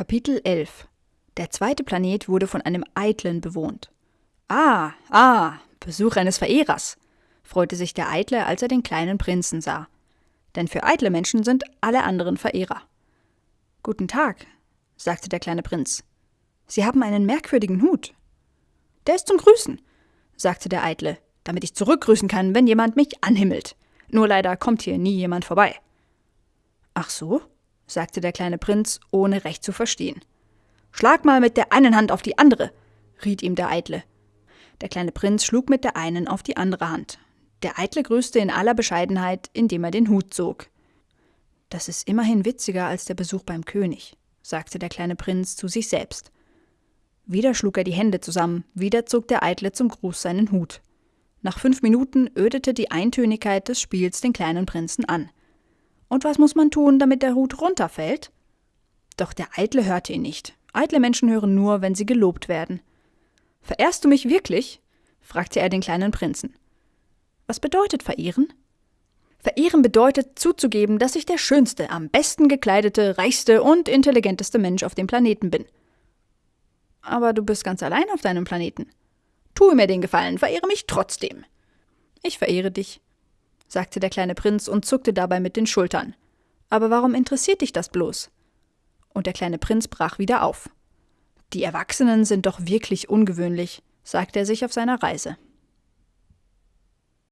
Kapitel 11 Der zweite Planet wurde von einem Eitlen bewohnt. Ah, ah, Besuch eines Verehrers, freute sich der Eitle, als er den kleinen Prinzen sah. Denn für eitle Menschen sind alle anderen Verehrer. Guten Tag, sagte der kleine Prinz. Sie haben einen merkwürdigen Hut. Der ist zum Grüßen, sagte der Eitle, damit ich zurückgrüßen kann, wenn jemand mich anhimmelt. Nur leider kommt hier nie jemand vorbei. Ach so, sagte der kleine Prinz, ohne recht zu verstehen. Schlag mal mit der einen Hand auf die andere, riet ihm der Eitle. Der kleine Prinz schlug mit der einen auf die andere Hand. Der Eitle grüßte in aller Bescheidenheit, indem er den Hut zog. Das ist immerhin witziger als der Besuch beim König, sagte der kleine Prinz zu sich selbst. Wieder schlug er die Hände zusammen, wieder zog der Eitle zum Gruß seinen Hut. Nach fünf Minuten ödete die Eintönigkeit des Spiels den kleinen Prinzen an. Und was muss man tun, damit der Hut runterfällt? Doch der Eitle hörte ihn nicht. Eitle Menschen hören nur, wenn sie gelobt werden. Verehrst du mich wirklich? fragte er den kleinen Prinzen. Was bedeutet verehren? Verehren bedeutet zuzugeben, dass ich der schönste, am besten gekleidete, reichste und intelligenteste Mensch auf dem Planeten bin. Aber du bist ganz allein auf deinem Planeten. Tue mir den Gefallen, verehre mich trotzdem. Ich verehre dich, sagte der kleine Prinz und zuckte dabei mit den Schultern. Aber warum interessiert dich das bloß? Und der kleine Prinz brach wieder auf. Die Erwachsenen sind doch wirklich ungewöhnlich, sagte er sich auf seiner Reise.